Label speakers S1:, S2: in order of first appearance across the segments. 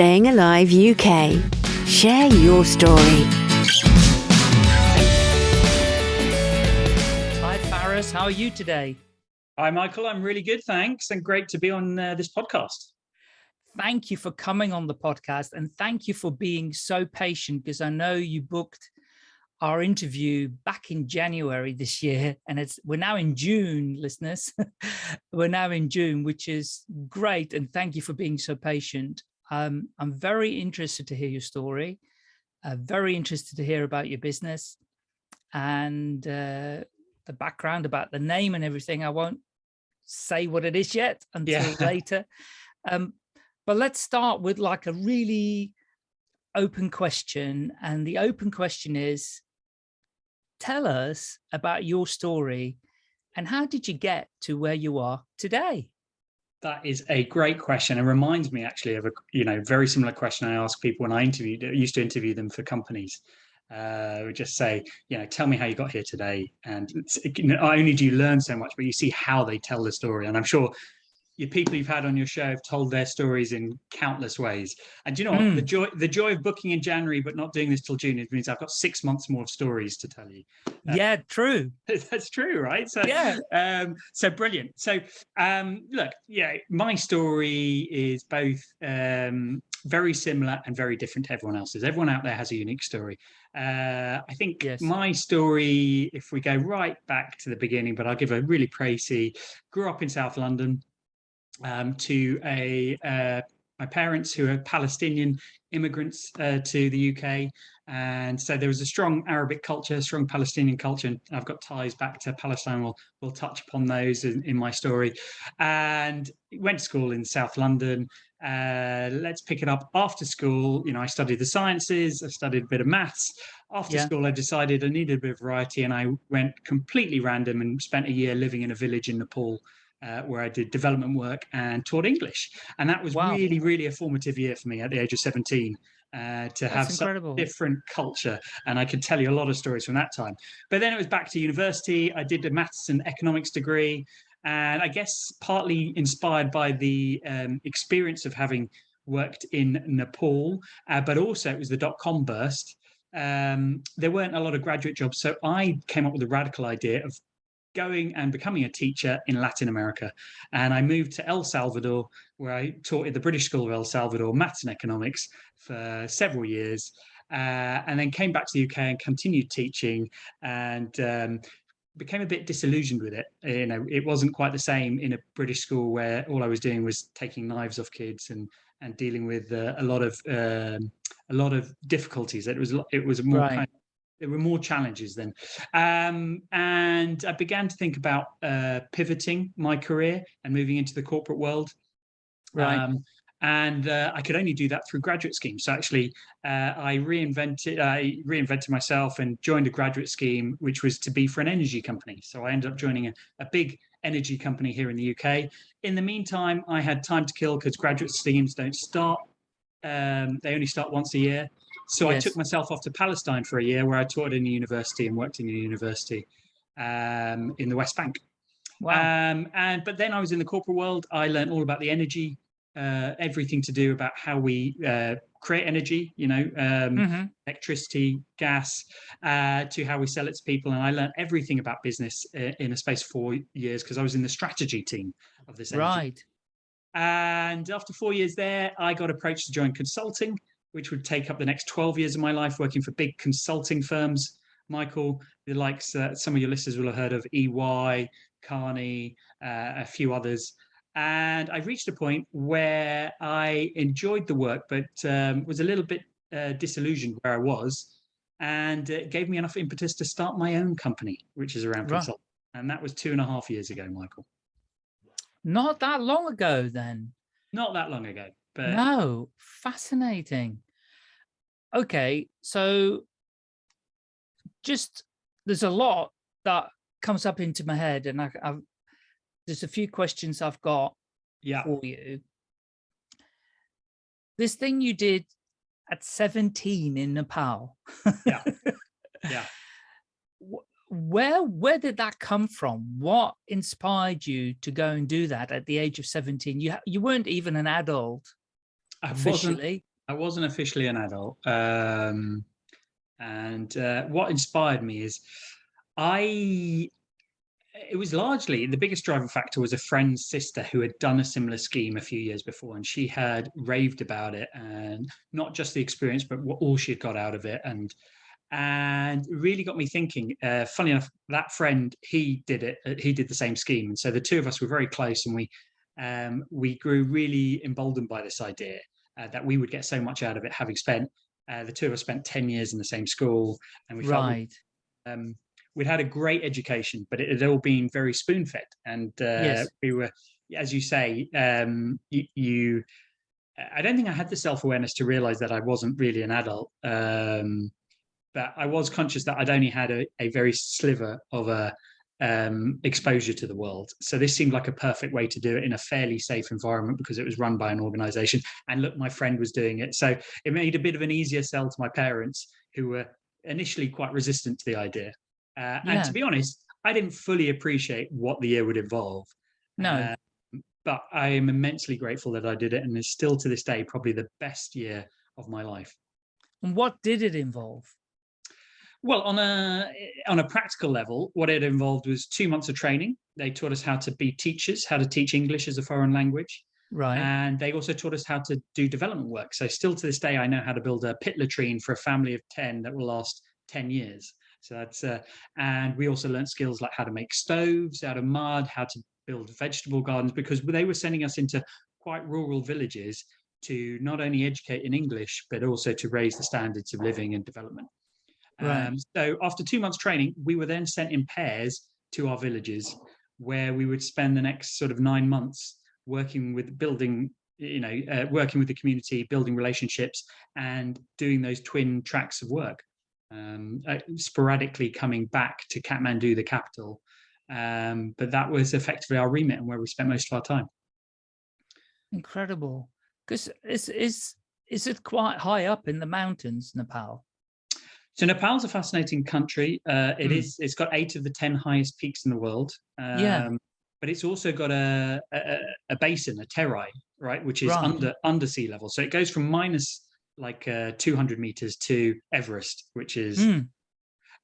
S1: Staying Alive UK. Share your story.
S2: Hi, Faris. How are you today?
S3: Hi, Michael. I'm really good, thanks, and great to be on uh, this podcast.
S2: Thank you for coming on the podcast, and thank you for being so patient because I know you booked our interview back in January this year, and it's we're now in June, listeners. we're now in June, which is great, and thank you for being so patient. Um, I'm very interested to hear your story, uh, very interested to hear about your business and uh, the background about the name and everything. I won't say what it is yet until yeah. later. Um, but let's start with like a really open question. And the open question is, tell us about your story and how did you get to where you are today?
S3: That is a great question. It reminds me actually of a you know very similar question I ask people when I interviewed used to interview them for companies. Uh, would just say, you know, tell me how you got here today. And not only do you learn so much, but you see how they tell the story. And I'm sure your people you've had on your show have told their stories in countless ways. And you know what? Mm. The joy the joy of booking in January but not doing this till June means I've got six months more of stories to tell you.
S2: Uh, yeah, true.
S3: That's true, right? So yeah. Um, so brilliant. So um, look, yeah, my story is both um, very similar and very different to everyone else's. Everyone out there has a unique story. Uh, I think yes. my story, if we go right back to the beginning, but I'll give a really précis, grew up in South London, um, to a uh, my parents who are Palestinian immigrants uh, to the UK. And so there was a strong Arabic culture, strong Palestinian culture. And I've got ties back to Palestine. We'll, we'll touch upon those in, in my story. And went to school in South London. Uh, let's pick it up after school. You know, I studied the sciences, I studied a bit of maths. After yeah. school, I decided I needed a bit of variety and I went completely random and spent a year living in a village in Nepal uh, where I did development work and taught English. And that was wow. really, really a formative year for me at the age of 17 uh, to That's have some different culture. And I can tell you a lot of stories from that time. But then it was back to university. I did a maths and economics degree. And I guess partly inspired by the um, experience of having worked in Nepal, uh, but also it was the dot-com burst. Um, there weren't a lot of graduate jobs. So I came up with a radical idea of going and becoming a teacher in Latin America. And I moved to El Salvador, where I taught at the British School of El Salvador, maths and economics for several years. Uh, and then came back to the UK and continued teaching and um, became a bit disillusioned with it. You know, it wasn't quite the same in a British school where all I was doing was taking knives off kids and and dealing with uh, a lot of um, a lot of difficulties. It was it was more right. kind of there were more challenges then. Um, and I began to think about uh, pivoting my career and moving into the corporate world. Right. Um, and uh, I could only do that through graduate schemes. So actually, uh, I reinvented, I reinvented myself and joined a graduate scheme, which was to be for an energy company. So I ended up joining a, a big energy company here in the UK. In the meantime, I had time to kill because graduate schemes don't start. Um, they only start once a year. So yes. I took myself off to Palestine for a year where I taught in a university and worked in a university um, in the West Bank. Wow. Um, and but then I was in the corporate world. I learned all about the energy, uh, everything to do about how we uh, create energy, you know, um, mm -hmm. electricity, gas, uh, to how we sell it to people. And I learned everything about business uh, in a space of four years because I was in the strategy team of this. Energy.
S2: Right.
S3: And after four years there, I got approached to join consulting which would take up the next 12 years of my life working for big consulting firms. Michael, the likes, uh, some of your listeners will have heard of EY, Kearney, uh, a few others. And I reached a point where I enjoyed the work, but um, was a little bit uh, disillusioned where I was. And it gave me enough impetus to start my own company, which is around right. consulting. And that was two and a half years ago, Michael.
S2: Not that long ago, then.
S3: Not that long ago.
S2: But no, fascinating. Okay, so just there's a lot that comes up into my head, and I, I've there's a few questions I've got yeah. for you. This thing you did at 17 in Nepal.
S3: yeah. Yeah.
S2: Where where did that come from? What inspired you to go and do that at the age of 17? You you weren't even an adult
S3: I wasn't, I wasn't officially an adult. Um, and uh, what inspired me is I, it was largely the biggest driving factor was a friend's sister who had done a similar scheme a few years before, and she had raved about it and not just the experience, but what all she had got out of it. And and really got me thinking. Uh, funny enough, that friend he did it. Uh, he did the same scheme, and so the two of us were very close, and we um, we grew really emboldened by this idea uh, that we would get so much out of it, having spent uh, the two of us spent ten years in the same school, and we felt right. um, we'd had a great education, but it had all been very spoon fed, and uh, yes. we were, as you say, um, you, you. I don't think I had the self awareness to realize that I wasn't really an adult. Um, but I was conscious that I'd only had a, a very sliver of a um, exposure to the world. So this seemed like a perfect way to do it in a fairly safe environment because it was run by an organization. And look, my friend was doing it. So it made a bit of an easier sell to my parents who were initially quite resistant to the idea. Uh, yeah. And to be honest, I didn't fully appreciate what the year would involve.
S2: No. Uh,
S3: but I am immensely grateful that I did it. And it's still to this day, probably the best year of my life.
S2: And what did it involve?
S3: Well, on a on a practical level, what it involved was two months of training. They taught us how to be teachers, how to teach English as a foreign language.
S2: Right.
S3: And they also taught us how to do development work. So still to this day, I know how to build a pit latrine for a family of 10 that will last 10 years. So that's, uh, and we also learned skills like how to make stoves out of mud, how to build vegetable gardens, because they were sending us into quite rural villages to not only educate in English, but also to raise the standards of living and development. Right. Um, so after two months training, we were then sent in pairs to our villages where we would spend the next sort of nine months working with building, you know, uh, working with the community, building relationships and doing those twin tracks of work. Um, uh, sporadically coming back to Kathmandu, the capital. Um, but that was effectively our remit and where we spent most of our time.
S2: Incredible. Because is, is, is it quite high up in the mountains, Nepal?
S3: So Nepal's a fascinating country. Uh, it mm. is, It's got eight of the ten highest peaks in the world.
S2: Um, yeah.
S3: But it's also got a, a, a basin, a terai, right, which is right. under under sea level. So it goes from minus like uh, 200 meters to Everest, which is. Mm.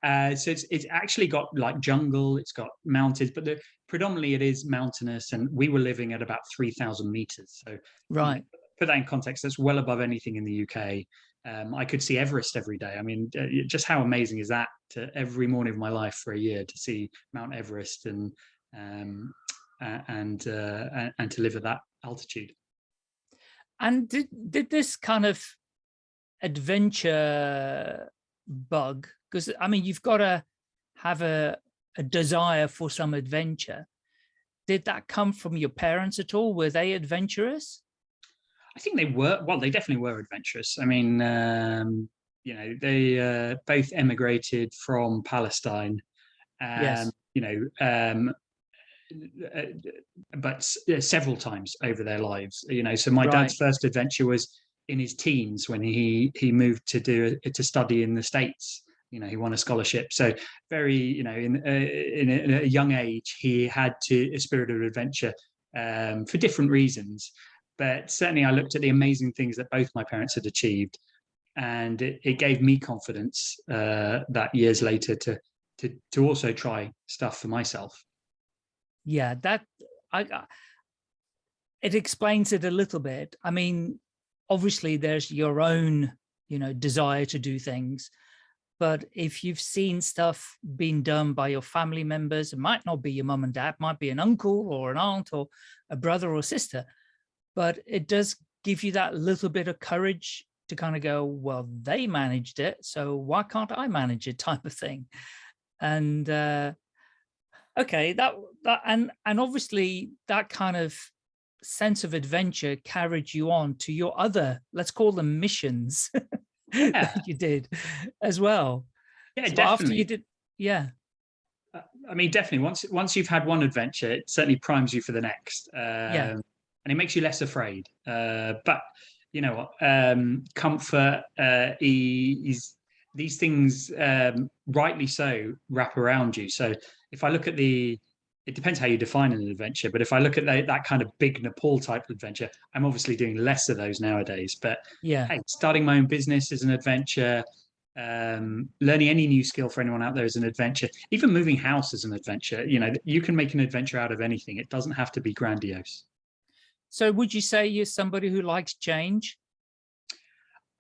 S3: Uh, so it's it's actually got like jungle, it's got mountains, but the, predominantly it is mountainous, and we were living at about 3,000 meters. So
S2: right,
S3: put that in context, that's well above anything in the UK um, I could see Everest every day. I mean, uh, just how amazing is that to every morning of my life for a year to see Mount Everest and um, uh, and uh, and to live at that altitude.
S2: And did did this kind of adventure bug? Because I mean, you've got to have a a desire for some adventure. Did that come from your parents at all? Were they adventurous?
S3: I think they were, well, they definitely were adventurous. I mean, um, you know, they uh, both emigrated from Palestine. Um, yes. You know, um, uh, but several times over their lives. You know, so my right. dad's first adventure was in his teens when he he moved to do to study in the states. You know, he won a scholarship. So very, you know, in uh, in, a, in, a, young age, he had to a spirit of adventure um, for different reasons but certainly I looked at the amazing things that both my parents had achieved and it, it gave me confidence uh, that years later to, to, to also try stuff for myself.
S2: Yeah, that, I, it explains it a little bit. I mean, obviously there's your own, you know, desire to do things, but if you've seen stuff being done by your family members, it might not be your mum and dad, might be an uncle or an aunt or a brother or sister, but it does give you that little bit of courage to kind of go, well, they managed it, so why can't I manage it type of thing. And uh, okay, that, that and, and obviously that kind of sense of adventure carried you on to your other, let's call them missions yeah. you did as well.
S3: Yeah, so definitely. After
S2: you did, yeah.
S3: Uh, I mean, definitely. Once once you've had one adventure, it certainly primes you for the next. Um, yeah and it makes you less afraid. Uh, but you know what? Um, comfort uh, is these things, um, rightly so, wrap around you. So if I look at the it depends how you define an adventure. But if I look at that, that kind of big Nepal type adventure, I'm obviously doing less of those nowadays. But
S2: yeah,
S3: hey, starting my own business is an adventure. Um, learning any new skill for anyone out there is an adventure. Even moving house is an adventure. You know, you can make an adventure out of anything. It doesn't have to be grandiose.
S2: So would you say you're somebody who likes change?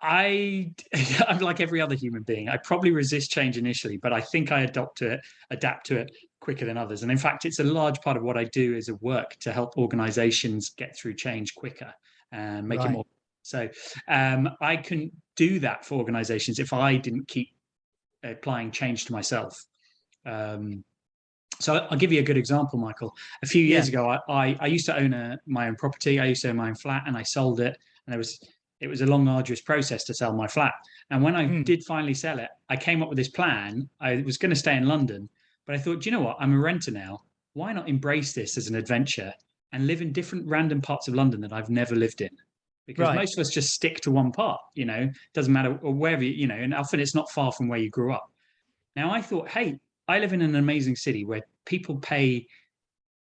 S3: I, I'm like every other human being. I probably resist change initially, but I think I adopt to it, adapt to it quicker than others. And in fact, it's a large part of what I do as a work to help organizations get through change quicker and make right. it more. So um, I couldn't do that for organizations if I didn't keep applying change to myself. Um, so I'll give you a good example, Michael. A few years yeah. ago, I, I, I, used to own a, my own property. I used to own my own flat and I sold it. And there was it was a long, arduous process to sell my flat. And when I mm. did finally sell it, I came up with this plan. I was going to stay in London, but I thought, you know what? I'm a renter now. Why not embrace this as an adventure and live in different random parts of London that I've never lived in? Because right. most of us just stick to one part, you know, doesn't matter wherever, you, you know, and often it's not far from where you grew up. Now I thought, hey, I live in an amazing city where people pay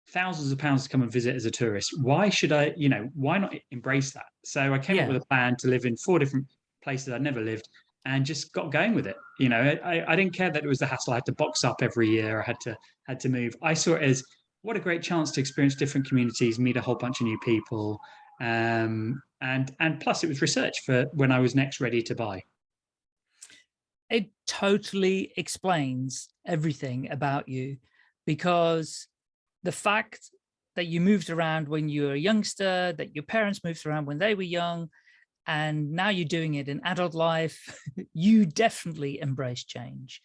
S3: thousands of pounds to come and visit as a tourist. Why should I, you know, why not embrace that? So I came yeah. up with a plan to live in four different places I'd never lived and just got going with it. You know, I, I didn't care that it was the hassle. I had to box up every year. I had to had to move. I saw it as what a great chance to experience different communities, meet a whole bunch of new people. Um, and and plus it was research for when I was next ready to buy.
S2: It totally explains everything about you because the fact that you moved around when you were a youngster, that your parents moved around when they were young, and now you're doing it in adult life, you definitely embrace change.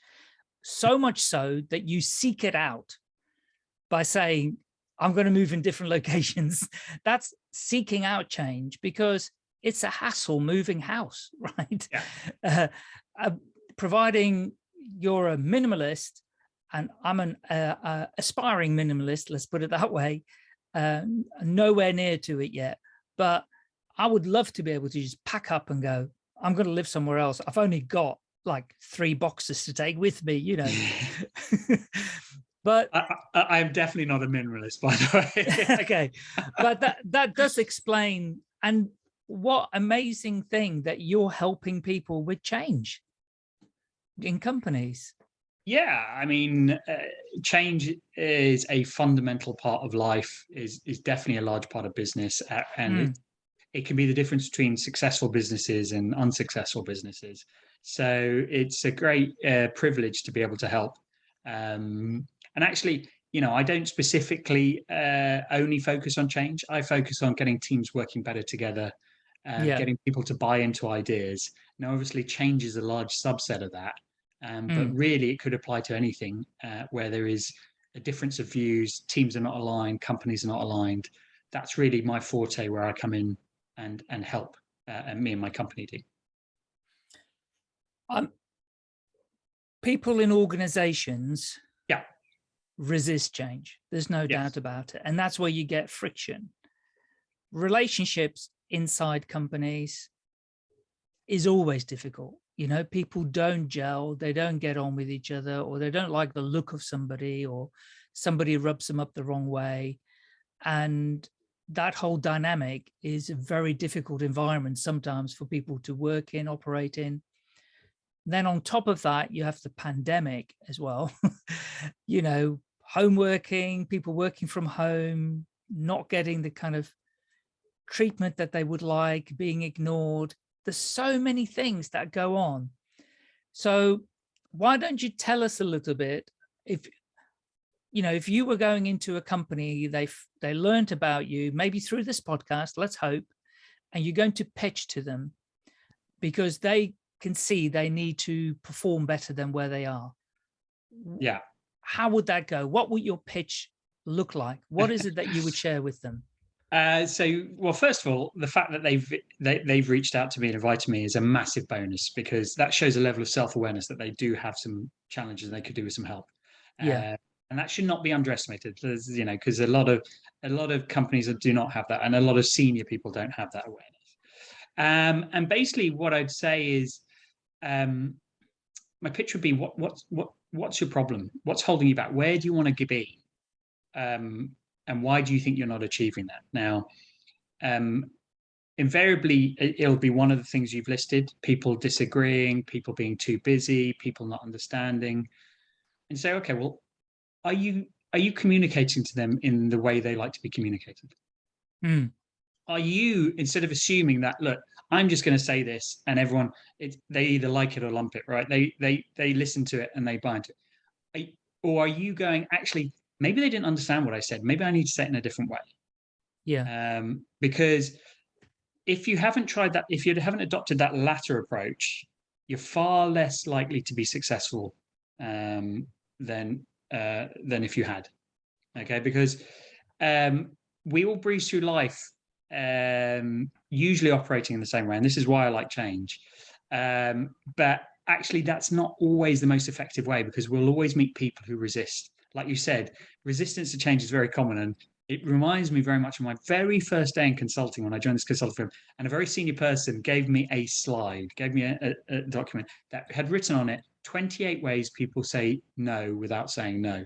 S2: So much so that you seek it out by saying, I'm going to move in different locations. That's seeking out change because it's a hassle moving house, right? Yeah. Uh, uh, providing you're a minimalist and I'm an uh, uh, aspiring minimalist, let's put it that way, uh, nowhere near to it yet. But I would love to be able to just pack up and go, I'm going to live somewhere else. I've only got like three boxes to take with me, you know. but
S3: I, am definitely not a minimalist, by the
S2: way. okay, but that that does explain and what amazing thing that you're helping people with change in companies.
S3: Yeah, I mean, uh, change is a fundamental part of life, is, is definitely a large part of business. Uh, and mm. it, it, can be the difference between successful businesses and unsuccessful businesses. So it's a great uh, privilege to be able to help. Um, and actually, you know, I don't specifically uh, only focus on change. I focus on getting teams working better together, uh, yeah. getting people to buy into ideas. Now, obviously, change is a large subset of that. Um, mm. But really, it could apply to anything uh, where there is a difference of views, teams are not aligned, companies are not aligned. That's really my forte where I come in and and help, uh, and me and my company do.
S2: Um, people in organizations
S3: yeah.
S2: resist change. There's no yes. doubt about it. And that's where you get friction. Relationships inside companies is always difficult you know, people don't gel, they don't get on with each other, or they don't like the look of somebody, or somebody rubs them up the wrong way. And that whole dynamic is a very difficult environment sometimes for people to work in, operate in. Then on top of that, you have the pandemic as well. you know, home working, people working from home, not getting the kind of treatment that they would like, being ignored, there's so many things that go on. So why don't you tell us a little bit if you know if you were going into a company they they learned about you maybe through this podcast let's hope and you're going to pitch to them because they can see they need to perform better than where they are.
S3: Yeah.
S2: How would that go? What would your pitch look like? What is it that you would share with them
S3: uh, so, well, first of all, the fact that they've they, have they have reached out to me and invited me is a massive bonus because that shows a level of self-awareness that they do have some challenges and they could do with some help.
S2: Yeah. Uh,
S3: and that should not be underestimated, There's, you know, because a lot of a lot of companies do not have that, and a lot of senior people don't have that awareness. Um, and basically, what I'd say is, um, my pitch would be, what what what what's your problem? What's holding you back? Where do you want to be? um, and why do you think you're not achieving that? Now, um, invariably, it'll be one of the things you've listed, people disagreeing, people being too busy, people not understanding, and say, okay, well, are you are you communicating to them in the way they like to be communicated?
S2: Mm.
S3: Are you, instead of assuming that, look, I'm just going to say this and everyone, it, they either like it or lump it, right? They, they, they listen to it and they buy into it. Are, or are you going, actually, maybe they didn't understand what I said. Maybe I need to say it in a different way.
S2: Yeah.
S3: Um, because if you haven't tried that, if you haven't adopted that latter approach, you're far less likely to be successful um, than uh, than if you had. Okay, because um, we all breeze through life um, usually operating in the same way, and this is why I like change. Um, but actually, that's not always the most effective way because we'll always meet people who resist. Like you said, resistance to change is very common, and it reminds me very much of my very first day in consulting when I joined this consulting firm. And a very senior person gave me a slide, gave me a, a, a document that had written on it 28 ways people say no without saying no.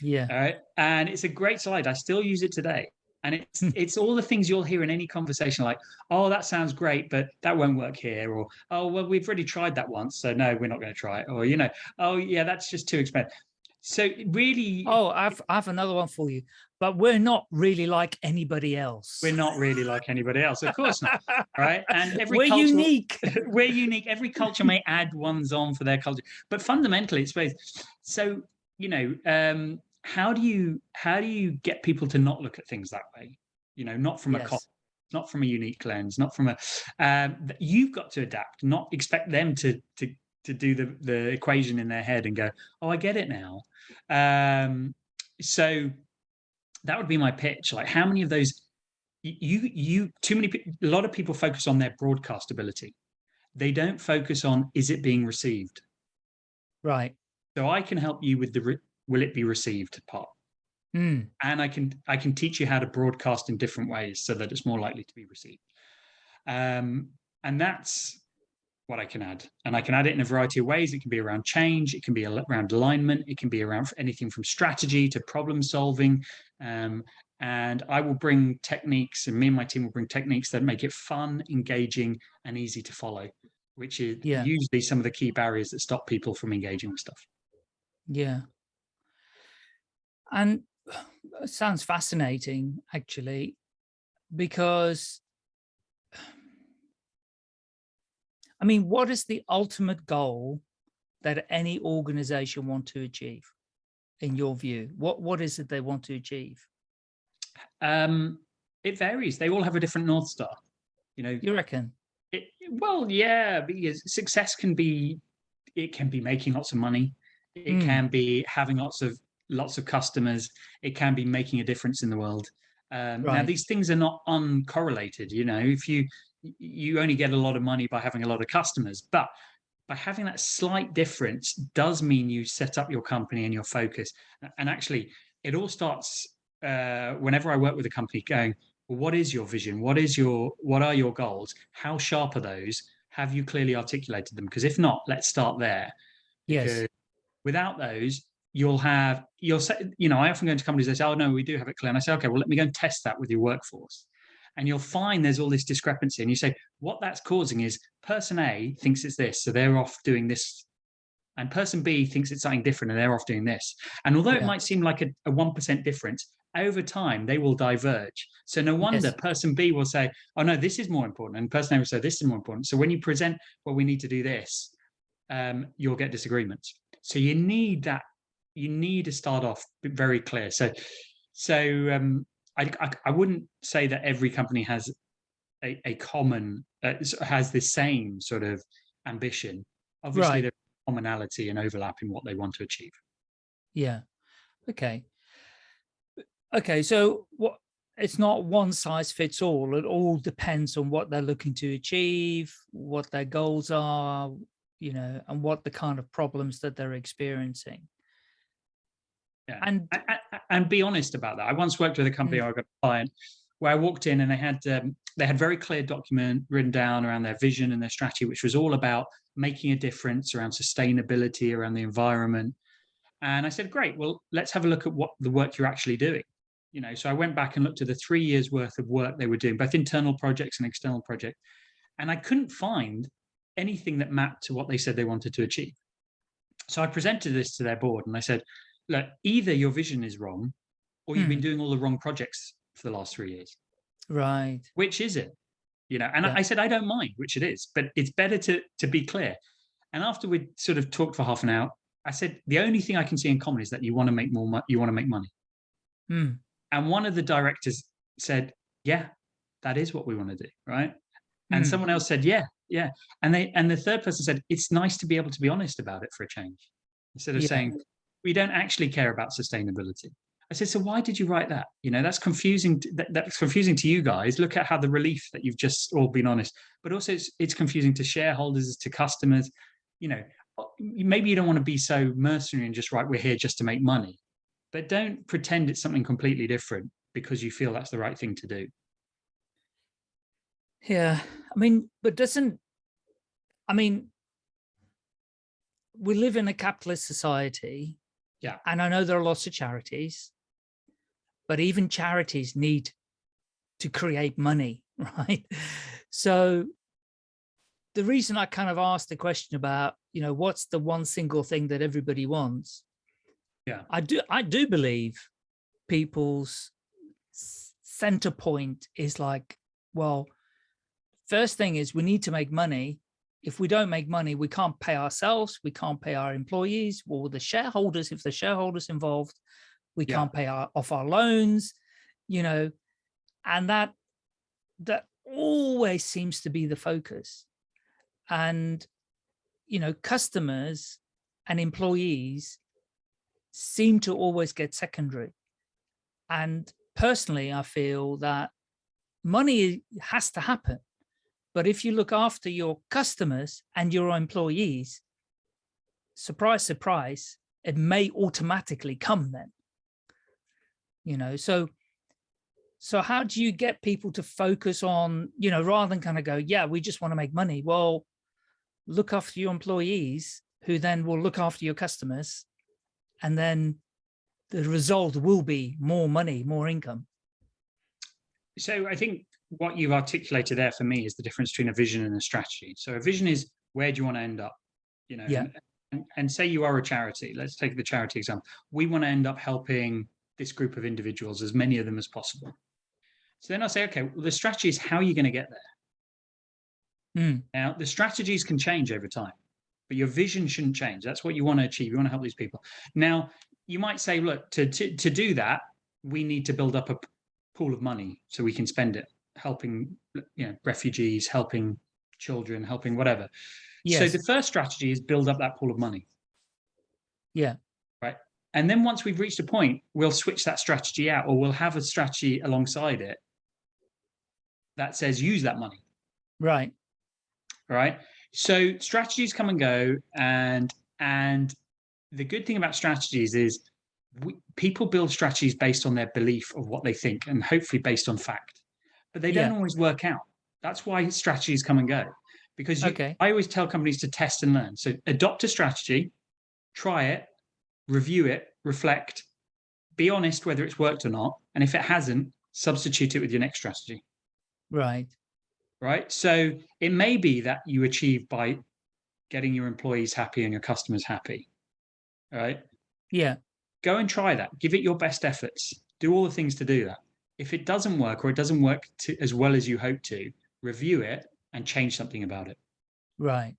S2: Yeah.
S3: All right. And it's a great slide. I still use it today. And it's
S2: Hmm.
S3: it's all the things you'll hear in any conversation, like, oh, that sounds great, but that won't work here, or oh, well, we've already tried that once, so no, we're not going to try it, or you know, oh yeah, that's just too expensive. So really,
S2: Oh, I've I have another one for you. But we're not really like anybody else.
S3: we're not really like anybody else, of course not, right? And every
S2: we're
S3: cultural-
S2: unique.
S3: we're unique. Every culture may add ones on for their culture, but fundamentally, it's both. So you know, um, how do you how do you get people to not look at things that way? You know, not from a
S2: Yes.
S3: cost, not from a unique lens, not from a. Um, you've got to adapt, not expect them to to to do the the equation in their head and go, oh, I get it now. Um, so that would be my pitch. Like, how many of those? You you too many. A lot of people focus on their broadcast ability they don't focus on is it being received
S2: Right.
S3: so i can help you with the will it be received part
S2: Mm.
S3: and i can i can teach you how to broadcast in different ways so that it's more likely to be received um, and that's what i can add. And i can add it in a variety of ways. It can be around change. It can be around alignment. It can be around anything from strategy to problem solving. Um, and i will bring techniques and me and my team will bring techniques that make it fun engaging and easy to follow which is
S2: Yeah.
S3: usually some of the key barriers that stop people from engaging with stuff.
S2: Yeah. And it sounds fascinating, actually, because I mean, what is the ultimate goal that any organization want to achieve, in your view? What What is it they want to achieve?
S3: Um, it varies. They all have a different north star. You know,
S2: You reckon?
S3: it, well, yeah, because success can be, it can be making lots of money. It
S2: Mm.
S3: can be having lots of lots of customers. It can be making a difference in the world. Um, Now, these things are not uncorrelated. You know, if you you only get a lot of money by having a lot of customers, but by having that slight difference does mean you set up your company and your focus. And actually, it all starts uh, whenever I work with a company going, well, what is your vision? What is your what are your goals? How sharp are those? Have you clearly articulated them? Because if not, let's start there.
S2: Yes.
S3: Because without those, you'll have you'll say, you know, I often go into companies, they say, Oh no, we do have it clear. And I say, okay, well, let me go and test that with your workforce. And you'll find there's all this discrepancy. And you say, what that's causing is person A thinks it's this, so they're off doing this. And person B thinks it's something different and they're off doing this. And although it might seem like a, a 1% difference, over time they will diverge. So no wonder
S2: Yes.
S3: person B will say, oh no, this is more important. And person A will say, this is more important. So when you present, well, we need to do this, um, you'll get disagreements. So you need that, you need to start off very clear. So, so um, I, I, I wouldn't say that every company has a, a common, uh, has the same sort of ambition. Obviously,
S2: Right.
S3: there's commonality and overlap in what they want to achieve.
S2: Yeah. Okay. Okay. So what? It's not one size fits all. It all depends on what they're looking to achieve, what their goals are, you know, and what the kind of problems that they're experiencing.
S3: Yeah.
S2: And
S3: and be honest about that. I once worked with a company, I got a client where I walked in and they had um, they had very clear document written down around their vision and their strategy, which was all about making a difference around sustainability, around the environment. And I said, great, well, let's have a look at what the work you're actually doing. You know, so I went back and looked at the three years worth of work they were doing, both internal projects and external projects. And I couldn't find anything that mapped to what they said they wanted to achieve. So I presented this to their board and I said, look, either your vision is wrong or you've hmm. been doing all the wrong projects for the last three years.
S2: Right.
S3: Which is it? You know, and yeah. I said, I don't mind which it is, but it's better to, to be clear. And after we sort of talked for half an hour, I said, the only thing I can see in common is that you want to make more, you want to make money.
S2: Hmm.
S3: And one of the directors said, yeah, that is what we want to do. Right. And hmm. someone else said, yeah, yeah. And they, and the third person said, it's nice to be able to be honest about it for a change. Instead of yeah. saying, we don't actually care about sustainability. I said, so why did you write that? You know, that's confusing. That, that's confusing to you guys. Look at how the relief that you've just all been honest, but also it's, it's confusing to shareholders, to customers. You know, maybe you don't want to be so mercenary and just write, we're here just to make money, but don't pretend it's something completely different because you feel that's the right thing to do.
S2: Yeah, I mean, but doesn't, I mean, we live in a capitalist society.
S3: Yeah.
S2: And I know there are lots of charities but even charities need to create money, right? So the reason I kind of asked the question about, you know, what's the one single thing that everybody wants?
S3: Yeah,
S2: I do. I do believe people's center point is like, well, first thing is we need to make money. If we don't make money, we can't pay ourselves. We can't pay our employees or the shareholders. If the shareholders involved, we yeah. can't pay our, off our loans, you know, and that that always seems to be the focus. And, you know, customers and employees seem to always get secondary. And personally, I feel that money has to happen. But if you look after your customers and your employees, surprise, surprise, it may automatically come then you know? So so how do you get people to focus on you know rather than kind of go yeah we just want to make money well look after your employees who then will look after your customers and then the result will be more money more income.
S3: So i think what you've articulated there for me is the difference between a vision and a strategy so a vision is where do you want to end up you know
S2: yeah.
S3: and, and say you are a charity let's take the charity example we want to end up helping this group of individuals, as many of them as possible. So then I say, okay, well, the strategy is how are you going to get there?
S2: Mm.
S3: Now, the strategies can change over time, but your vision shouldn't change. That's what you want to achieve. You want to help these people. Now, you might say, look, to, to, to do that, we need to build up a pool of money so we can spend it helping you know, refugees, helping children, helping whatever. Yes. So the first strategy is build up that pool of money.
S2: Yeah. Right.
S3: And then once we've reached a point, we'll switch that strategy out or we'll have a strategy alongside it that says use that money.
S2: Right.
S3: Right. So strategies come and go and and the good thing about strategies is we, people build strategies based on their belief of what they think and hopefully based on fact, but they don't yeah. always work out. That's why strategies come and go because you,
S2: okay.
S3: I always tell companies to test and learn. So adopt a strategy, try it, review it, reflect, be honest whether it's worked or not. And if it hasn't, substitute it with your next strategy.
S2: Right.
S3: Right. So it may be that you achieve by getting your employees happy and your customers happy. Right.
S2: Yeah.
S3: Go and try that. Give it your best efforts. Do all the things to do that. If it doesn't work or it doesn't work to, as well as you hope to, review it and change something about it.
S2: Right.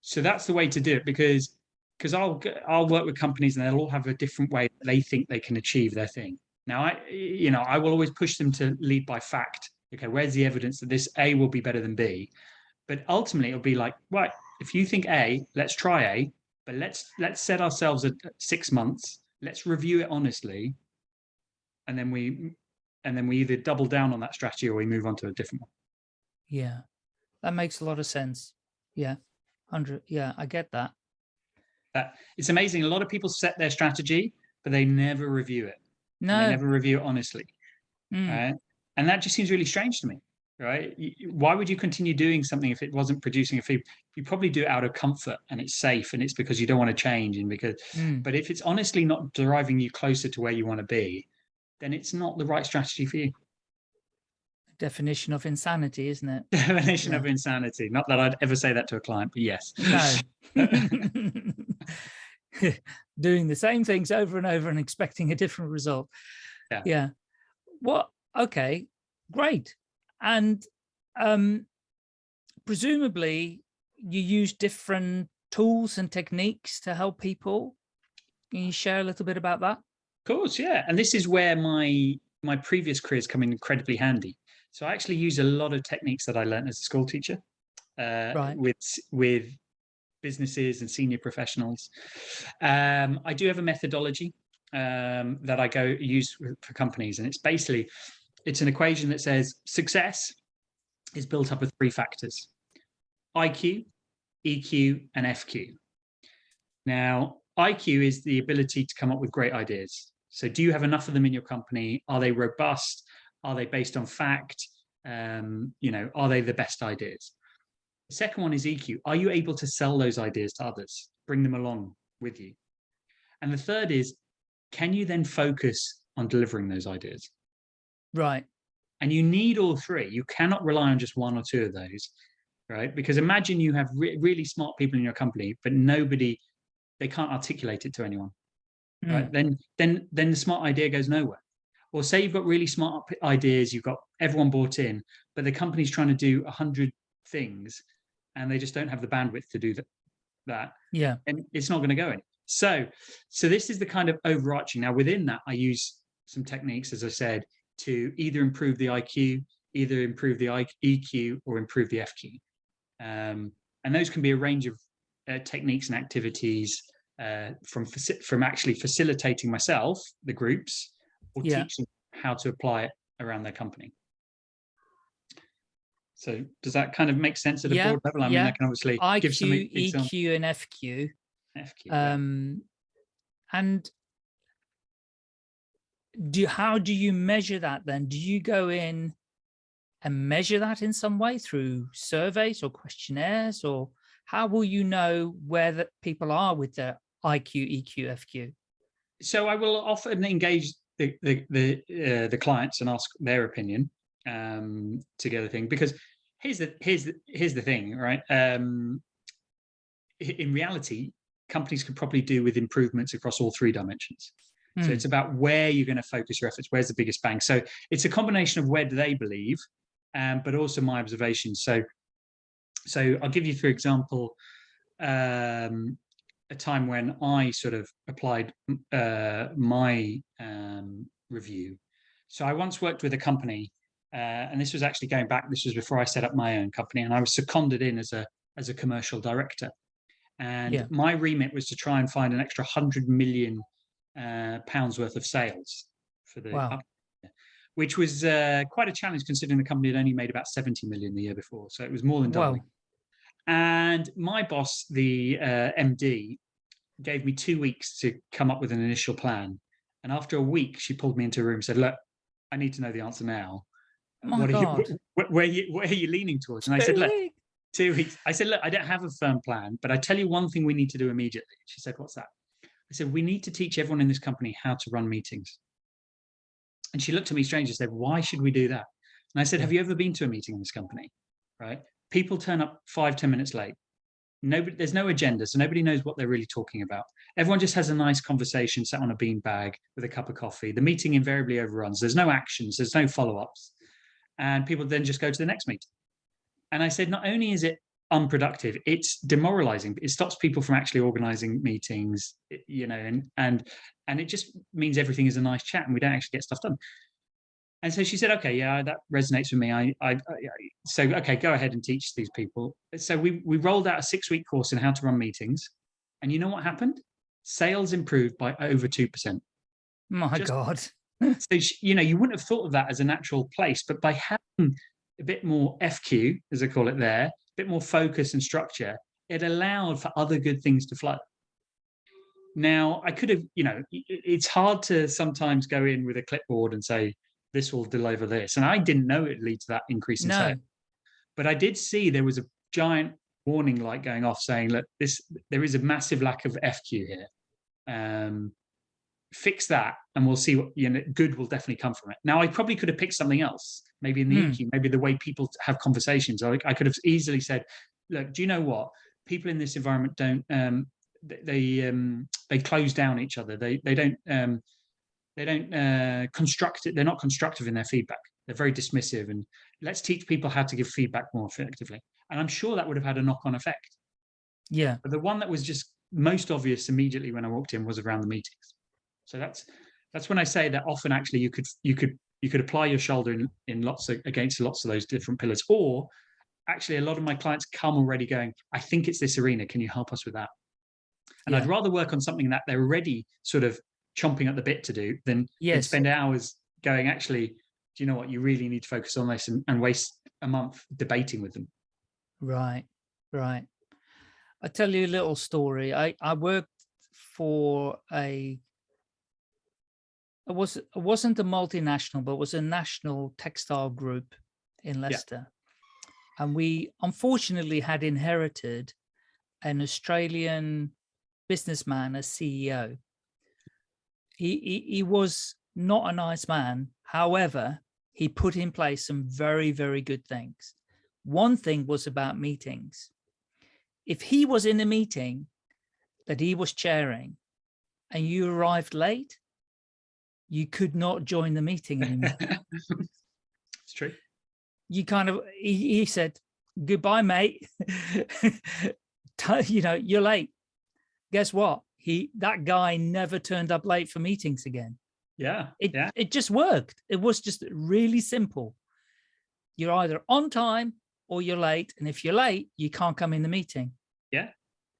S3: So that's the way to do it because because I'll I'll work with companies and they'll all have a different way they think they can achieve their thing. Now, I you know I will always push them to lead by fact. Okay, where's the evidence that this A will be better than B? But ultimately, it'll be like, right, if you think A, let's try A, but let's let's set ourselves at six months. Let's review it honestly, and then we and then we either double down on that strategy or we move on to a different one.
S2: Yeah, that makes a lot of sense. Yeah, hundred. Yeah, I get that
S3: that it's amazing. A lot of people set their strategy, but they never review it.
S2: No,
S3: they never review it honestly.
S2: Mm.
S3: Right? And that just seems really strange to me. right? Why would you continue doing something if it wasn't producing a fee? You probably do it out of comfort and it's safe and it's because you don't want to change and because, mm. but if it's honestly not driving you closer to where you want to be, then it's not the right strategy for you.
S2: Definition of insanity, isn't it?
S3: Definition yeah. of insanity. Not that I'd ever say that to a client, but yes. No.
S2: Doing the same things over and over and expecting a different result. Yeah. Yeah. What? Okay, great and um, presumably you use different tools and techniques to help people. Can you share a little bit about that?
S3: Of course, yeah. And this is where my my previous careers come in incredibly handy. So I actually use a lot of techniques that I learned as a school teacher uh, right. with with businesses and senior professionals. Um, I do have a methodology um, that I go use for companies, and it's basically it's an equation that says success is built up of three factors, IQ, EQ, and FQ. Now, IQ is the ability to come up with great ideas. So do you have enough of them in your company? Are they robust? Are they based on fact? Um, you know, are they the best ideas? The second one is EQ. Are you able to sell those ideas to others? Bring them along with you. And the third is, can you then focus on delivering those ideas?
S2: Right.
S3: And you need all three. You cannot rely on just one or two of those, right? Because imagine you have re really smart people in your company, but nobody, they can't articulate it to anyone, mm. right? Then, then, then the smart idea goes nowhere. Or say you've got really smart ideas, you've got everyone bought in, but the company's trying to do a hundred things and they just don't have the bandwidth to do that. that
S2: yeah.
S3: And it's not going to go in. So, so this is the kind of overarching. Now within that, I use some techniques, as I said, to either improve the IQ, either improve the EQ or improve the FQ. Um, and those can be a range of uh, techniques and activities uh, from from actually facilitating myself, the groups, or yeah. teaching how to apply it around their company. So does that kind of make sense at a yeah, broad level? I yeah. mean, I can obviously
S2: IQ,
S3: give some
S2: EQ, and FQ. FQ. Um, and do how do you measure that then? Do you go in and measure that in some way through surveys or questionnaires or how will you know where that people are with their IQ, EQ, FQ?
S3: So I will often engage the the the, uh, the clients and ask their opinion um, together thing because here's the here's the here's the thing, right? Um, in reality, companies can probably do with improvements across all three dimensions. Mm. So hmm. it's about where you're going to focus your efforts. Where's the biggest bang? So it's a combination of where do they believe, um, but also my observations. So, so I'll give you, for example, um, a time when I sort of applied uh, my um, review. So I once worked with a company, uh, and this was actually going back. This was before I set up my own company, and I was seconded in as a as a commercial director. And yeah. my remit was to try and find an extra hundred million uh, pounds worth of sales for the wow. Which was uh, quite a challenge considering the company had only made about 70 million the year before. So it was more than doubling. Wow. And my boss, the uh, MD, gave me two weeks to come up with an initial plan. And after a week, she pulled me into a room and said, look, I need to know the answer now.
S2: What
S3: God. Are you, where, where, are you, where are you leaning towards? And I said, look, two weeks. I said, look, I don't have a firm plan, but I tell you one thing we need to do immediately. She said, what's that? I said, we need to teach everyone in this company how to run meetings. And she looked at me strange and said, why should we do that? And I said, have you ever been to a meeting in this company? Right? People turn up five, ten minutes late. Nobody, there's no agenda, so nobody knows what they're really talking about. Everyone just has a nice conversation, sat on a bean bag with a cup of coffee. The meeting invariably overruns. There's no actions, there's no follow-ups. And people then just go to the next meeting. And I said, not only is it unproductive. It's demoralizing. It stops people from actually organizing meetings you know and and and it just means everything is a nice chat and we don't actually get stuff done. And so she said okay yeah that resonates with me. I i, I so okay go ahead and teach these people. So we we rolled out a six week course in how to run meetings. And you know what happened? Sales improved by over two percent.
S2: My just, god.
S3: so you know you wouldn't have thought of that as a natural place but by having a bit more fq as i call it there bit more focus and structure, it allowed for other good things to flow. Now, I could have, you know, it's hard to sometimes go in with a clipboard and say, this will deliver this. And I didn't know it lead to that increase in
S2: No.
S3: sales. But I did see there was a giant warning light going off saying, look, this there is a massive lack of FQ here. Um, fix that and we'll see what you know good will definitely come from it. Now i probably could have picked something else maybe in the
S2: Hmm.
S3: EQ, maybe the way people have conversations. I, I could have easily said look do you know what? People in this environment don't um they um they close down each other. They they don't um they don't uh construct it they're not constructive in their feedback. They're very dismissive and let's teach people how to give feedback more effectively. And i'm sure that would have had a knock-on effect.
S2: Yeah.
S3: but the one that was just most obvious immediately when I walked in was around the meetings. So that's that's when I say that often actually you could you could you could apply your shoulder in, in lots of against lots of those different pillars. Or actually a lot of my clients come already going, I think it's this arena. Can you help us with that? And I'd rather work on something that they're already sort of chomping at the bit to do than, than spend hours going, actually, do you know what? You really need to focus on this and, and waste a month debating with them.
S2: Right, right. I tell you a little story. I I worked for a. It was it wasn't a multinational, but it was a national textile group in Leicester, and we unfortunately had inherited an Australian businessman as CEO. He, he he was not a nice man. However, he put in place some very very good things. One thing was about meetings. If he was in a meeting that he was chairing and you arrived late, you could not join the meeting anymore.
S3: it's true.
S2: you kind of, he, he said, goodbye, mate. you know, you're late. Guess what? He, that guy never turned up late for meetings again.
S3: Yeah.
S2: It,
S3: yeah.
S2: it just worked. It was just really simple. You're either on time or you're late. And if you're late, you can't come in the meeting. Yeah.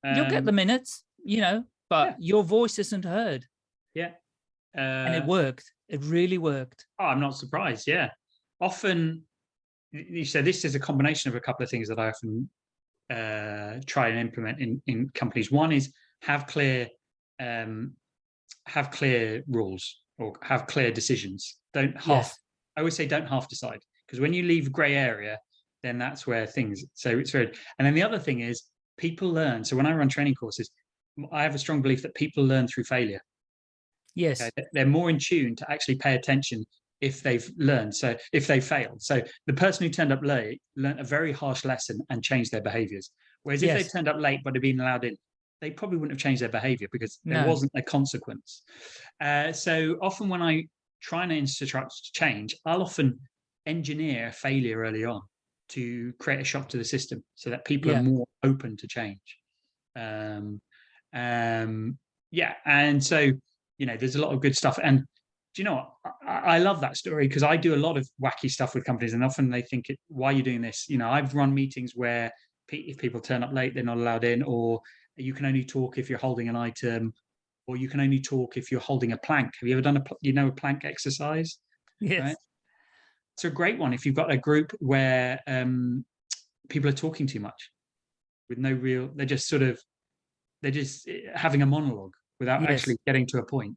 S2: You'll get
S3: Um,
S2: the minutes, you know, but
S3: yeah.
S2: your voice isn't heard. And it
S3: uh,
S2: worked. It really worked.
S3: Oh, I'm not surprised. Yeah. Often, you said this is a combination of a couple of things that I often uh, try and implement in, in companies. One is have clear, um, have clear rules or have clear decisions. Don't half,
S2: Yes.
S3: I always say don't half decide because when you leave gray area, then that's where things, so it's very, and then the other thing is people learn. So when I run training courses, I have a strong belief that people learn through failure.
S2: Yes.
S3: Okay, They're more in tune to actually pay attention if they've learned. So if they failed. So the person who turned up late learned a very harsh lesson and changed their behaviors. Whereas if they turned up late but had been allowed in, they probably wouldn't have changed their behavior because there
S2: No.
S3: wasn't a consequence. Uh, so often when I try and instruct change, I'll often engineer a failure early on to create a shock to the system so that people
S2: Yeah.
S3: are more open to change. Um, um, yeah, and so you know, there's a lot of good stuff. And do you know what? I, I love that story because I do a lot of wacky stuff with companies, and often they think, it, "Why are you doing this?" You know, I've run meetings where if people turn up late, they're not allowed in, or you can only talk if you're holding an item, or you can only talk if you're holding a plank. Have you ever done a you know a plank exercise?
S2: Yes.
S3: It's a great one if you've got a group where um, people are talking too much with no real. They're just sort of they're just eh, having a monologue without
S2: Yes.
S3: actually getting to a point.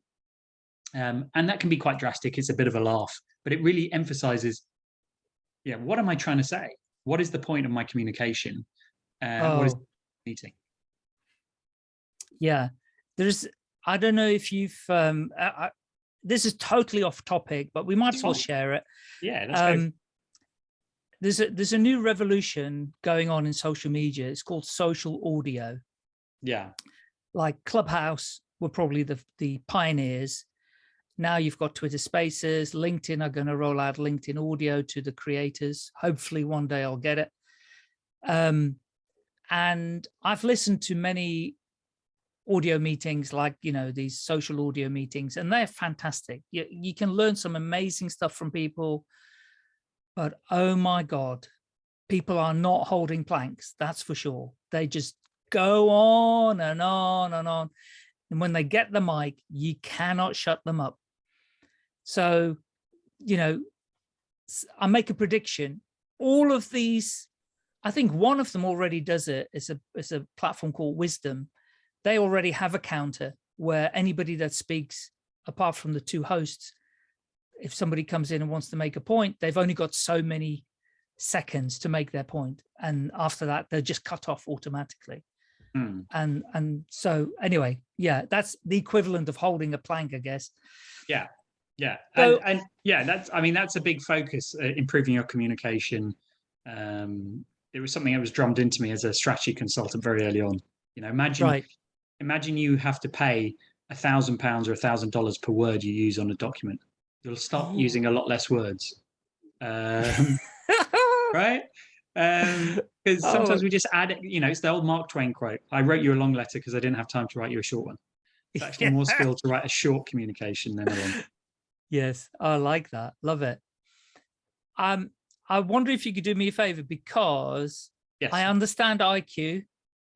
S3: Um, and that can be quite drastic. It's a bit of a laugh, but it really emphasizes, yeah, what am I trying to say? What is the point of my communication? Uh, What is
S2: Oh.
S3: the meeting?
S2: Yeah. There's, I don't know if you've, um, I, I, this is totally off topic, but we might as well share it.
S3: Yeah.
S2: Um, there's a there's a new revolution going on in social media. It's called social audio.
S3: Yeah,
S2: Like Clubhouse were probably the the pioneers. Now you've got Twitter Spaces, LinkedIn are going to roll out LinkedIn audio to the creators. Hopefully one day I'll get it. Um, and I've listened to many audio meetings like you know these social audio meetings and they're fantastic you, you can learn some amazing stuff from people but oh my god people are not holding planks that's for sure they just go on and on and on and when they get the mic you cannot shut them up. So you know I make a prediction. All of these i think one of them already does it. It's a it's a platform called wisdom. They already have a counter where anybody that speaks apart from the two hosts if somebody comes in and wants to make a point, they've only got so many seconds to make their point, and after that, they're just cut off automatically.
S3: Mm.
S2: And and so anyway, yeah, that's the equivalent of holding a plank, I guess.
S3: Yeah, yeah,
S2: So-
S3: and, and yeah, that's I mean that's a big focus, uh, improving your communication. Um, it was something that was drummed into me as a strategy consultant very early on. You know, imagine
S2: Right.
S3: imagine you have to pay a thousand pounds or a thousand dollars per word you use on a document. You'll start
S2: Oh.
S3: using a lot less words, um, right? Because sometimes
S2: Oh.
S3: we just add it. You know, it's the old Mark Twain quote: "I wrote you a long letter because I didn't have time to write you a short one." It's actually more
S2: Yeah.
S3: skill to write a short communication than a long.
S2: Yes, I like that. Love it. Um, I wonder if you could do me a favor because
S3: Yes.
S2: I understand IQ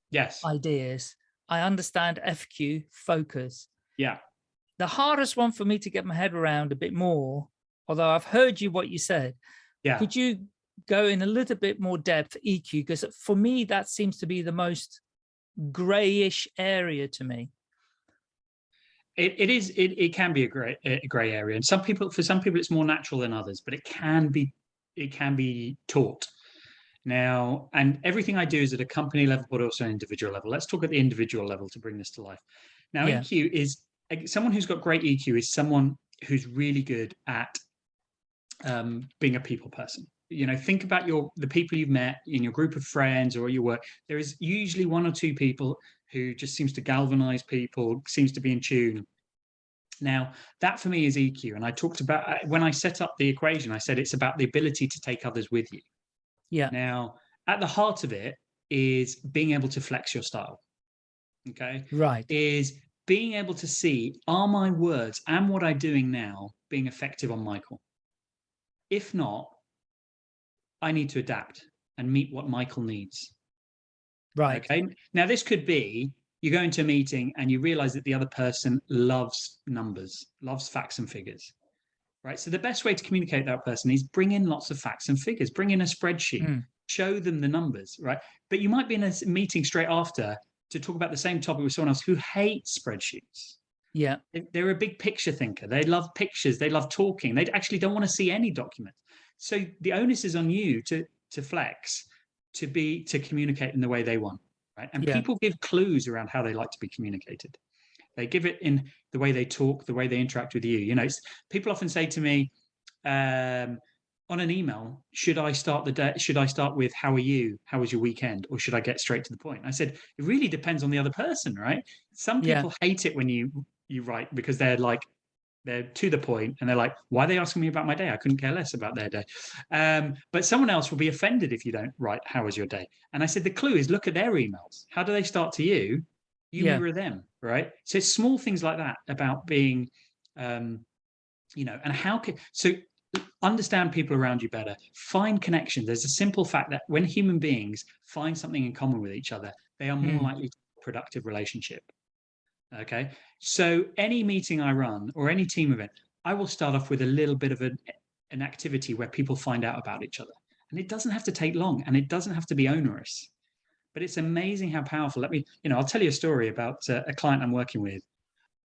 S3: yes.
S2: ideas. I understand FQ focus.
S3: yeah.
S2: The hardest one for me to get my head around a bit more, although I've heard you what you said,
S3: Yeah.
S2: could you go in a little bit more depth EQ? Because for me, that seems to be the most grayish area to me.
S3: It, it is it, it can be a gray a gray area and some people for some people it's more natural than others but it can be it can be taught now and everything i do is at a company level but also an individual level let's talk at the individual level to bring this to life now
S2: Yeah.
S3: eq is someone who's got great eq is someone who's really good at um, being a people person you know think about your the people you've met in your group of friends or your work. There is usually one or two people who just seems to galvanize people seems to be in tune. Now that for me is eq and i talked about uh, when i set up the equation i said it's about the ability to take others with you.
S2: Yeah.
S3: now at the heart of it is being able to flex your style okay?
S2: Right.
S3: is being able to see are my words and what i'm doing now being effective on michael if not i need to adapt and meet what michael needs
S2: Right.
S3: Okay. Now, this could be you go into a meeting and you realize that the other person loves numbers, loves facts and figures. Right. So the best way to communicate that person is bring in lots of facts and figures, bring in a spreadsheet,
S2: Mm.
S3: show them the numbers. Right. But you might be in a meeting straight after to talk about the same topic with someone else who hates spreadsheets.
S2: Yeah.
S3: They- They're a big picture thinker. They love pictures. They love talking. They actually don't want to see any document. So the onus is on you to to flex, to be to communicate in the way they want, right? And
S2: Yeah.
S3: people give clues around how they like to be communicated. They give it in the way they talk, the way they interact with you. You know, it's, people often say to me um, on an email, "Should I start the day? Should I start with how are you? How was your weekend? Or should I get straight to the point?" I said it really depends on the other person, right? Some
S2: Yeah.
S3: people hate it when you you write because they're like they're to the point and they're like why are they asking me about my day? I couldn't care less about their day. Um, but someone else will be offended if you don't write how was your day? And i said the clue is look at their emails. How do they start to you? You
S2: Yeah.
S3: mirror them right? So it's small things like that about being um, you know and how can so understand people around you better. Find connections there's a simple fact that when human beings find something in common with each other they are more
S2: Hmm.
S3: likely to have a productive relationship okay. So any meeting i run or any team event i will start off with a little bit of an, an activity where people find out about each other. And it doesn't have to take long and it doesn't have to be onerous. But it's amazing how powerful let me you know i'll tell you a story about uh, a client i'm working with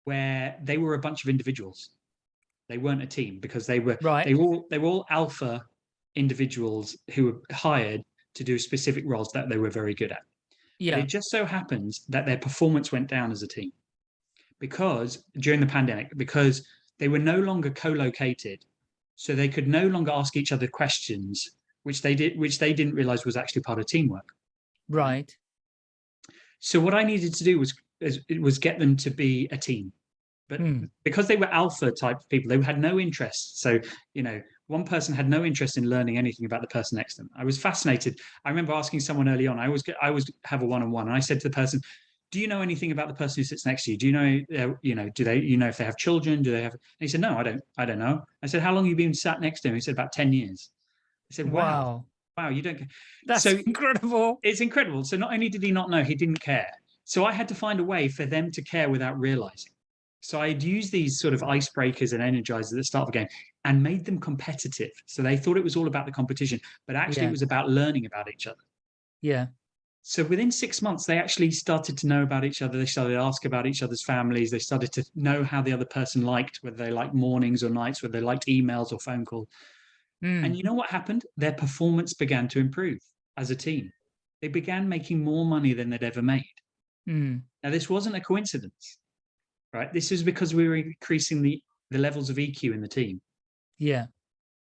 S3: where they were a bunch of individuals. They weren't a team because they were
S2: Right.
S3: they were all they were all alpha individuals who were hired to do specific roles that they were very good at. But
S2: Yeah.
S3: it just so happens that their performance went down as a team because during the pandemic, because they were no longer co-located, so they could no longer ask each other questions, which they did, which they didn't realize was actually part of teamwork.
S2: Right.
S3: So what I needed to do was is- it was get them to be a team. But
S2: Hmm.
S3: because they were alpha type people, they had no interest. So, you know, one person had no interest in learning anything about the person next to them. I was fascinated. I remember asking someone early on, I always I always have a one-on-one, and I said to the person, do you know anything about the person who sits next to you? Do you know, uh, you know, do they, you know, if they have children? Do they have? And he said, no, I don't, I don't know. I said, how long have you been sat next to him? He said, about 10 years. I said, wow,
S2: Wow.
S3: wow, you don't.
S2: That's
S3: So-
S2: incredible.
S3: it's incredible. So not only did he not know, he didn't care. So I had to find a way for them to care without realizing. So I'd use these sort of icebreakers and energizers at the start of the game and made them competitive. So they thought it was all about the competition, but actually
S2: Yeah.
S3: it was about learning about each other.
S2: Yeah.
S3: So within six months, they actually started to know about each other. They started to ask about each other's families. They started to know how the other person liked, whether they liked mornings or nights, whether they liked emails or phone call. Mm. And you know what happened? Their performance began to improve as a team. They began making more money than they'd ever made. Mm. Now, this wasn't a coincidence, right? This is because we were increasing the, the levels of EQ in the team.
S2: Yeah.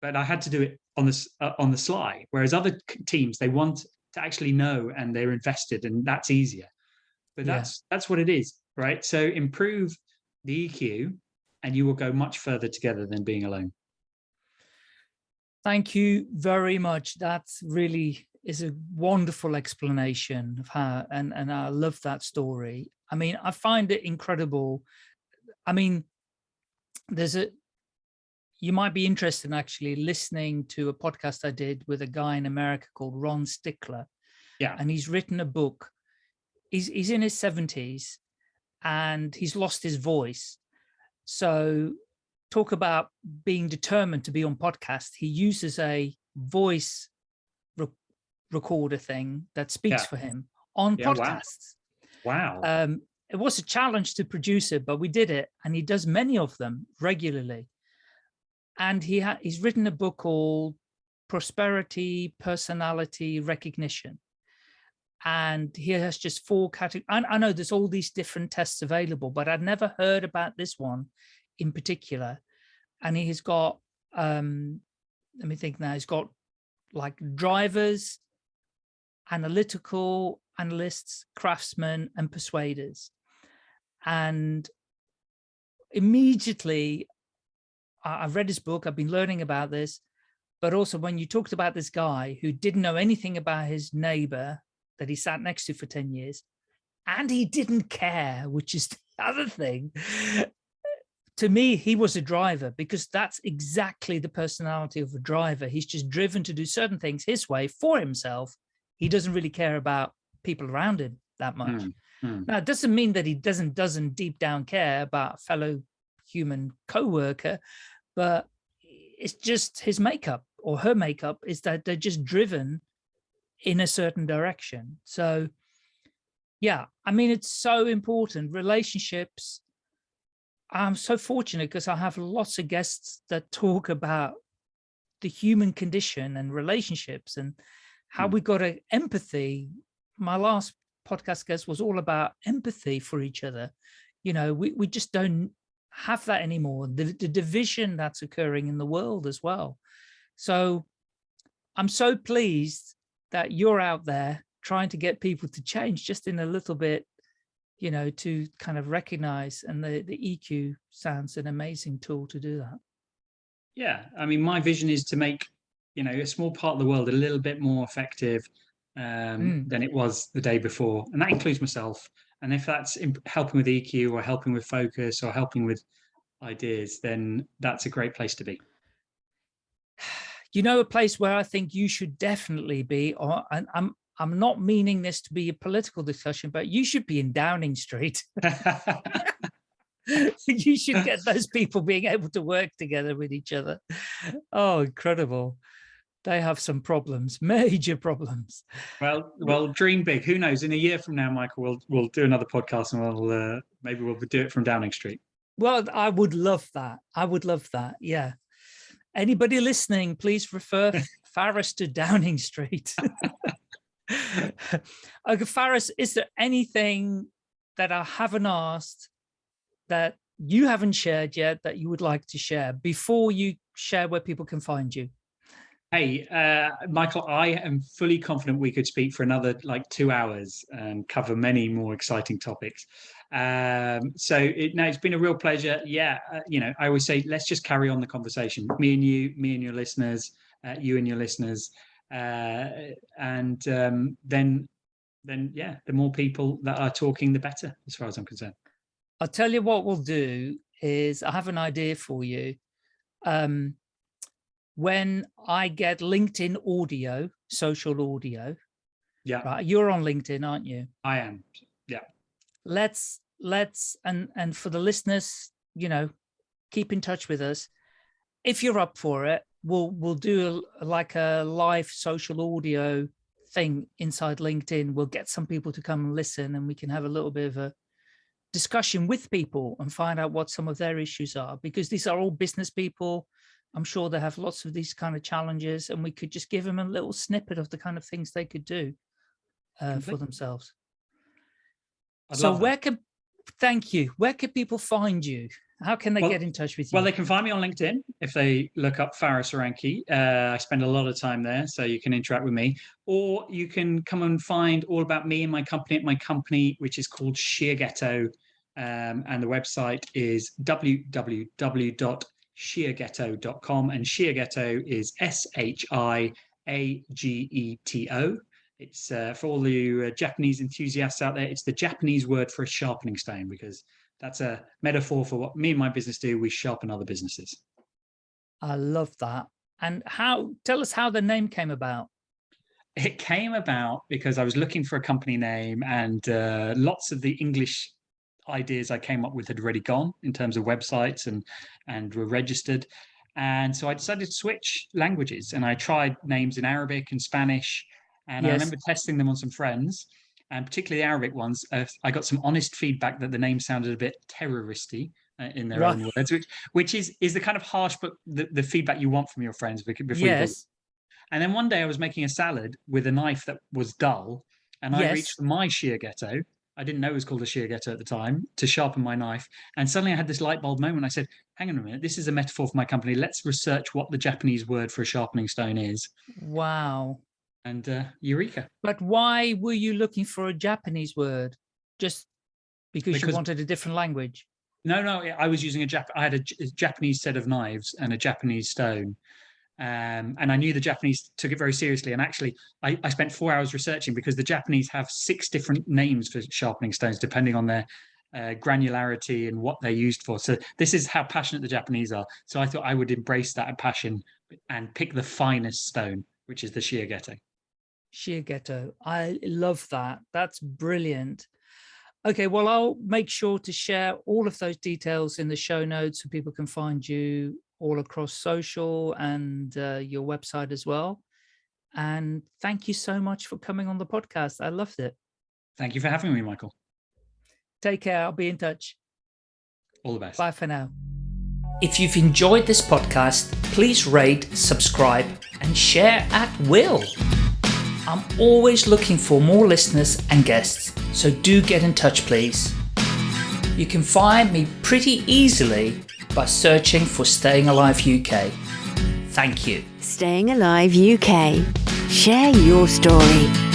S3: But I had to do it on the, uh, on the sly, whereas other teams, they want to actually know and they're invested and that's easier. But that's yeah. that's what it is right? So improve the eq and you will go much further together than being alone.
S2: Thank you very much. That really is a wonderful explanation of how and and i love that story. I mean i find it incredible. I mean there's a you might be interested in actually listening to a podcast I did with a guy in America called Ron Stickler.
S3: Yeah.
S2: And he's written a book. He's, he's in his 70s and he's lost his voice. So talk about being determined to be on podcast. He uses a voice re recorder thing that speaks yeah. for him on yeah, podcasts.
S3: Wow.
S2: wow. Um, it was a challenge to produce it, but we did it. And he does many of them regularly and he he's written a book called Prosperity, Personality, Recognition. And he has just four categories. I, I know there's all these different tests available, but I'd never heard about this one in particular. And he has got, um, let me think now, he's got like drivers, analytical analysts, craftsmen, and persuaders. And immediately I've read his book, I've been learning about this, but also when you talked about this guy who didn't know anything about his neighbor that he sat next to for 10 years, and he didn't care, which is the other thing. to me, he was a driver because that's exactly the personality of a driver. He's just driven to do certain things his way for himself. He doesn't really care about people around him that much. Mm, mm. Now, it doesn't mean that he doesn't doesn't deep down care about fellow human co-worker, but it's just his makeup or her makeup is that they're just driven in a certain direction. So yeah, I mean, it's so important. Relationships, I'm so fortunate because I have lots of guests that talk about the human condition and relationships and how mm. we got a empathy. My last podcast guest was all about empathy for each other. You know, we, we just don't have that anymore. The, the division that's occurring in the world as well. So I'm so pleased that you're out there trying to get people to change just in a little bit, you know, to kind of recognize and the, the EQ sounds an amazing tool to do that.
S3: Yeah, I mean, my vision is to make, you know, a small part of the world a little bit more effective um, mm. than it was the day before. And that includes myself. And if that's helping with EQ or helping with focus or helping with ideas, then that's a great place to be.
S2: You know, a place where I think you should definitely be, or and I'm I'm not meaning this to be a political discussion, but you should be in Downing Street. you should get those people being able to work together with each other. Oh, incredible they have some problems, major problems.
S3: Well, well, dream big. Who knows? In a year from now, Michael, we'll we'll do another podcast and we'll uh, maybe we'll do it from Downing Street.
S2: Well, I would love that. I would love that. Yeah. Anybody listening, please refer Faris to Downing Street. okay, Faris, is there anything that I haven't asked that you haven't shared yet that you would like to share before you share where people can find you?
S3: Hey, uh, Michael, I am fully confident we could speak for another like two hours and cover many more exciting topics. Um, so it, no, it's been a real pleasure. Yeah, uh, you know, I always say, let's just carry on the conversation. Me and you, me and your listeners, uh, you and your listeners. Uh, and um, then, then yeah, the more people that are talking, the better, as far as I'm concerned.
S2: I'll tell you what we'll do is I have an idea for you. Um, when I get LinkedIn audio, social audio.
S3: Yeah.
S2: Right. You're on LinkedIn, aren't you?
S3: I am. Yeah.
S2: Let's let's and and for the listeners, you know, keep in touch with us. If you're up for it, we'll we'll do a, like a live social audio thing inside LinkedIn, we'll get some people to come and listen and we can have a little bit of a discussion with people and find out what some of their issues are because these are all business people. I'm sure they have lots of these kind of challenges and we could just give them a little snippet of the kind of things they could do uh, for themselves. I'd so where can, thank you. Where can people find you? How can they well, get in touch with you?
S3: Well, they can find me on LinkedIn if they look up Faris Aranki. Uh, I spend a lot of time there, so you can interact with me. Or you can come and find all about me and my company at my company, which is called Shiageto. Um, and the website is www.shiageto.com. And Shiageto is S H I A G E T O. It's uh, for all the uh, Japanese enthusiasts out there, it's the Japanese word for a sharpening stone because that's a metaphor for what me and my business do. We sharpen other businesses.
S2: I love that. And how, tell us how the name came about.
S3: It came about because I was looking for a company name and uh, lots of the English ideas I came up with had already gone in terms of websites and, and were registered. And so I decided to switch languages and I tried names in Arabic and Spanish. And yes. I remember testing them on some friends and particularly the Arabic ones, uh, I got some honest feedback that the name sounded a bit terroristy uh, in their right. own words, which which is is the kind of harsh but the, the feedback you want from your friends before
S2: yes.
S3: And then one day I was making a salad with a knife that was dull, and I yes. reached my Shiageto. I didn't know it was called a Shiageto at the time to sharpen my knife, and suddenly I had this light bulb moment. I said, "Hang on a minute, this is a metaphor for my company. Let's research what the Japanese word for a sharpening stone is."
S2: Wow
S3: and uh, Eureka.
S2: But why were you looking for a Japanese word? Just because, because you wanted a different language?
S3: No, no, I was using a Jap. I had a, a Japanese set of knives and a Japanese stone. Um, and I knew the Japanese took it very seriously. And actually, I, I, spent four hours researching because the Japanese have six different names for sharpening stones, depending on their uh, granularity and what they're used for. So this is how passionate the Japanese are. So I thought I would embrace that passion and pick the finest stone, which is the Shiageto.
S2: Shiageto. I love that. That's brilliant. Okay, well, I'll make sure to share all of those details in the show notes so people can find you all across social and uh, your website as well. And thank you so much for coming on the podcast. I loved it.
S3: Thank you for having me, Michael.
S2: Take care. I'll be in touch.
S3: All the best.
S2: Bye for now. If you've enjoyed this podcast, please rate, subscribe, and share at will. I'm always looking for more listeners and guests, so do get in touch please. You can find me pretty easily by searching for Staying Alive UK. Thank you.
S1: Staying Alive UK. Share your story.